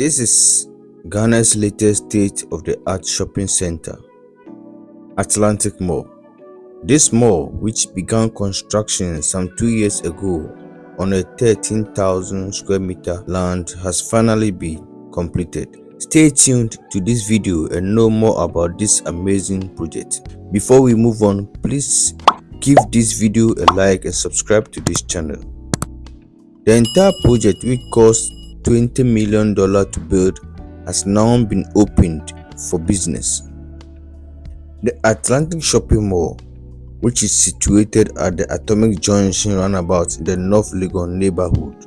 This is Ghana's latest state-of-the-art shopping center, Atlantic Mall. This mall, which began construction some two years ago on a 13,000 square meter land has finally been completed. Stay tuned to this video and know more about this amazing project. Before we move on, please give this video a like and subscribe to this channel. The entire project which cost $20 million to build has now been opened for business. The Atlantic Shopping Mall, which is situated at the Atomic Junction roundabout in the North Legon neighborhood,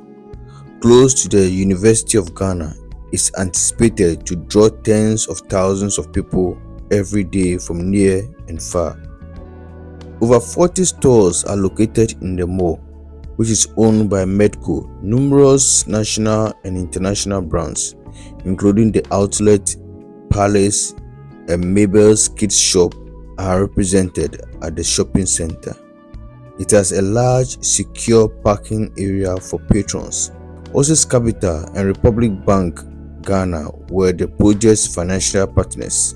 close to the University of Ghana, is anticipated to draw tens of thousands of people every day from near and far. Over 40 stores are located in the mall, which is owned by Medco, numerous national and international brands, including the Outlet, Palace, and Mabel's Kids Shop are represented at the shopping center. It has a large, secure parking area for patrons. Oasis Capital and Republic Bank Ghana were the project's financial partners,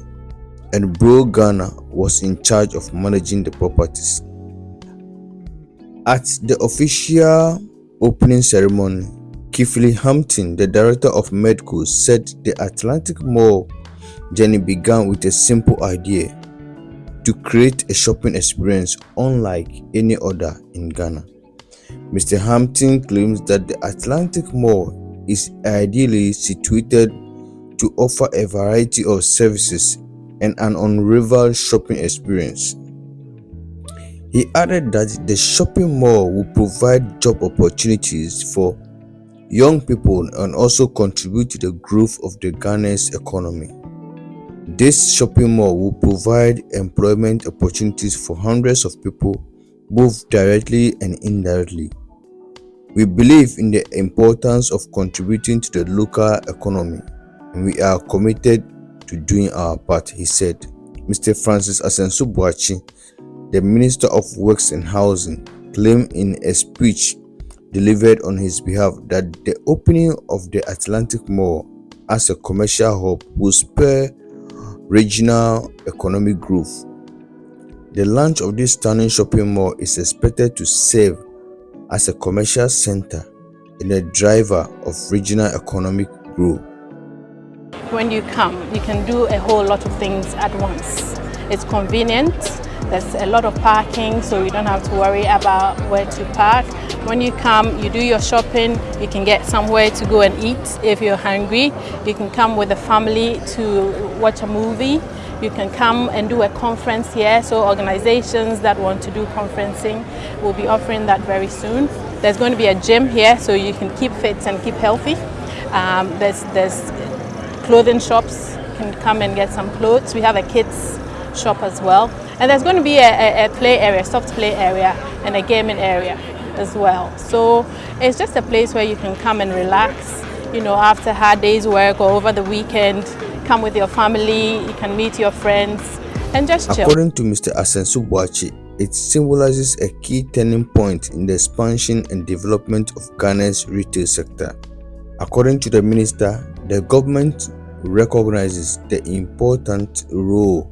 and Broll Ghana was in charge of managing the properties. At the official opening ceremony, Kifley Hampton, the director of Medco, said the Atlantic Mall journey began with a simple idea to create a shopping experience unlike any other in Ghana. Mr. Hampton claims that the Atlantic Mall is ideally situated to offer a variety of services and an unrivaled shopping experience. He added that the shopping mall will provide job opportunities for young people and also contribute to the growth of the Ghana's economy. This shopping mall will provide employment opportunities for hundreds of people both directly and indirectly. We believe in the importance of contributing to the local economy and we are committed to doing our part, he said. Mr. Francis Asenso-Boakye, the Minister of Works and Housing, claimed in a speech delivered on his behalf that the opening of the Atlantic Mall as a commercial hub will spur regional economic growth. The launch of this stunning shopping mall is expected to serve as a commercial center and a driver of regional economic growth. When you come, you can do a whole lot of things at once. It's convenient, there's a lot of parking, so you don't have to worry about where to park. When you come, you do your shopping, you can get somewhere to go and eat if you're hungry. You can come with the family to watch a movie. You can come and do a conference here, so organizations that want to do conferencing will be offering that very soon. There's going to be a gym here, so you can keep fit and keep healthy. Um, there's, there's clothing shops, you can come and get some clothes. We have a kids shop as well. And there's going to be a, a, a play area, soft play area, and a gaming area as well. So it's just a place where you can come and relax, you know, after hard day's work or over the weekend, come with your family, you can meet your friends and just chill. According to Mr. Asenso-Boakye, it symbolizes a key turning point in the expansion and development of Ghana's retail sector. According to the minister, the government recognizes the important role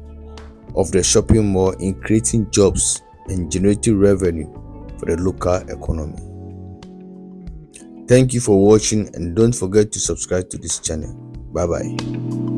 of the shopping mall in creating jobs and generating revenue for the local economy. Thank you for watching and don't forget to subscribe to this channel. Bye bye.